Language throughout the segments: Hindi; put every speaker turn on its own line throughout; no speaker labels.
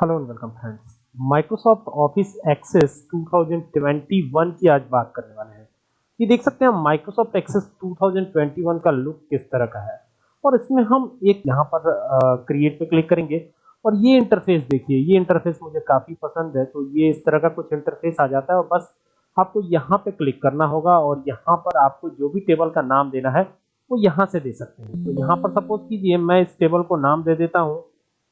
Hello and welcome friends Microsoft Office Access 2021 की आज बात करने वाले हैं। ये देख सकते हैं माइक्रोसॉफ्ट एक्सेस 2021 का लुक किस तरह का है। और इसमें हम एक यहाँ पर क्रिएट पे क्लिक करेंगे। और ये इंटरफेस देखिए, ये इंटरफेस मुझे काफ़ी पसंद है। तो ये इस तरह का कुछ इंटरफेस आ जाता है और बस आपको यहाँ पे क्लिक करना होगा और यहाँ पर आपको जो भी टेबल का नाम देना है, वो यहाँ से दे सकते हैं। तो यहाँ पर सपोज़ कीजिए मैं इस टेबल को नाम दे देता हूँ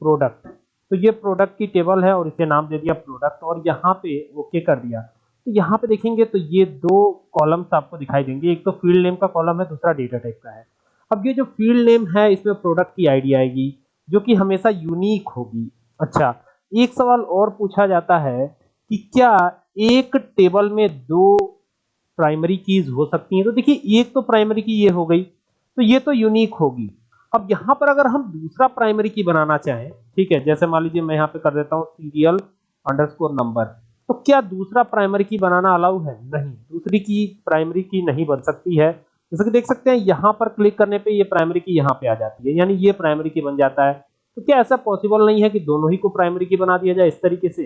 प्रोडक्ट तो ये प्रोडक्ट की टेबल है और इसे नाम दे दिया प्रोडक्ट और यहाँ पे ओके कर दिया। तो यहाँ पे देखेंगे तो ये दो कॉलम्स आपको दिखाई देंगे। एक तो फ़ील्ड नेम का कॉलम है, दूसरा डेटा टाइप का है। अब ये जो फ़ील्ड नेम है, इसमें प्रोडक्ट की आईडी आएगी, जो कि हमेशा यूनिक होगी। अच्छा एक सवाल और पूछा जाता है कि क्या एक टेबल में दो प्राइमरी कीज हो सकती हैं? तो देखिए, एक तो प्राइमरी की ये हो गई तो ये तो यूनिक होगी। अब यहाँ पर अगर हम दूसरा प्राइमरी की बनाना चाहें, ठीक है, जैसे मान लीजिए मैं यहाँ पे कर देता हूँ सीरियल अंडरस्कोर नंबर तो क्या दूसरा प्राइमरी की बनाना अलाउ है? नहीं, दूसरी की प्राइमरी की नहीं बन सकती है। जैसे कि देख सकते हैं, यहाँ पर क्लिक करने पे ये प्राइमरी की यहाँ पे आ जाती है, यानी ये प्राइमरी की बन जाता है। तो क्या ऐसा पॉसिबल नहीं है कि दोनों ही को प्राइमरी की बना दिया जाए इस तरीके से?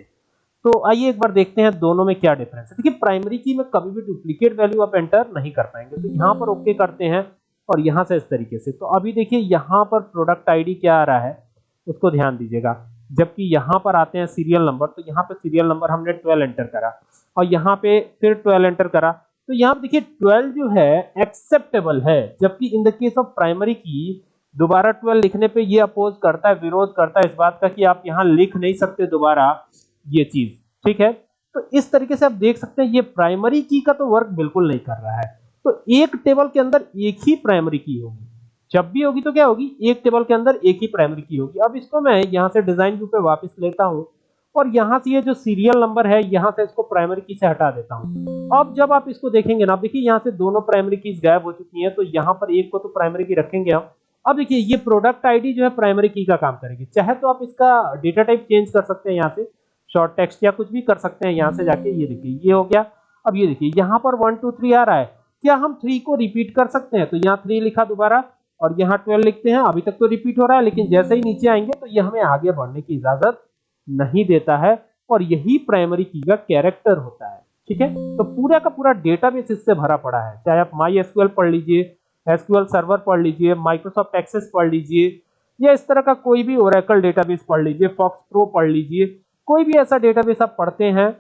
तो आइए एक बार देखते हैं दोनों में क्या डिफरेंस है। देखिए प्राइमरी की में कभी भी डुप्लीकेट वैल्यू आप एंटर नहीं कर पाएँगे। तो यहाँ पर ओके करते हैं। और यहाँ से इस तरीके से। तो अभी देखिए, यहाँ पर प्रोडक्ट आईडी क्या आ रहा है, उसको ध्यान दीजिएगा। जबकि यहाँ पर आते हैं सीरियल नंबर तो यहाँ पे सीरियल नंबर हमने 12 एंटर करा। और यहाँ पे फिर 12 एंटर करा। तो यहाँ देखिए 12 जो है एक्सेप्टेबल है। जबकि in the case of primary की, दोबारा 12 लिखने पे ये अपोज करता है, विरोध करता है इस बात का कि आप यहाँ लिख नहीं सकते दोबारा ये चीज़। ठीक है? तो इस तरीके से आप देख सकते हैं, ये प्राइमरी की का तो वर्क बिल्कुल नहीं कर रहा है। तो एक टेबल के अंदर एक ही प्राइमरी की होगी। जब भी होगी तो क्या होगी? एक टेबल के अंदर एक ही प्राइमरी की होगी। अब इसको मैं यहाँ से डिज़ाइन व्यू पे वापस लेता हूँ और यहाँ से ये जो सीरियल नंबर है, यहाँ से इसको प्राइमरी की से हटा देता हूँ। अब जब आप इसको देखेंगे ना देखिए यहाँ से दोनों प्राइमरी कीज गायब हो चुकी हैं तो यहाँ पर एक को तो प्राइमरी की रखेंगे हम। अब देखिए, ये प्रोडक्ट आईडी जो है प्राइमरी की का काम करेगी। चाहे तो आप इसका डेटा टाइप चेंज कर सकते हैं यहाँ से शॉर्ट टेक्स्ट या कुछ भी कर सकते हैं यहाँ से जाके। ये देखिए, ये हो गया। अब ये देखिए, यहाँ पर वन टू थ्री आ रहा है। क्या हम थ्री को रिपीट कर सकते हैं? तो यहाँ थ्री लिखा दोबारा और यहाँ ट्वेल्व लिखते हैं। अभी तक तो रिपीट हो रहा है, लेकिन जैसे ही नीचे आएँगे तो ये हमें आगे बढ़ने की इजाज़त नहीं देता है और यही प्राइमरी की का कैरेक्टर होता है। ठीक है? तो पूरा का पूरा डेटाबेस इससे भरा पड़ा है। चाहे आप माई एसक्यूएल पढ़ लीजिए एसक्यूएल सर्वर पढ़ लीजिए माइक्रोसॉफ्ट एक्सेस पढ़ लीजिए, या इस तरह का कोई भी ओरेकल डेटाबेस पढ़ लीजिए फॉक्स प्रो पढ़ लीजिए, कोई भी ऐसा डेटाबेस आप पढ़ते हैं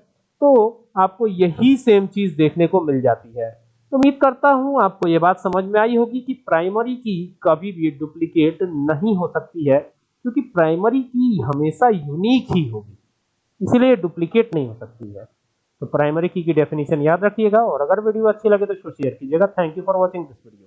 तो आपको यही सेम चीज़ देखने को मिल जाती है। उम्मीद करता हूँ आपको ये बात समझ में आई होगी कि प्राइमरी की कभी भी डुप्लीकेट नहीं हो सकती है, क्योंकि प्राइमरी की हमेशा यूनिक ही होगी। इसलिए डुप्लीकेट नहीं हो सकती है। तो प्राइमरी की की डेफिनेशन याद रखिएगा और अगर वीडियो अच्छी लगे तो शेयर कीजिएगा। Thank you for watching this video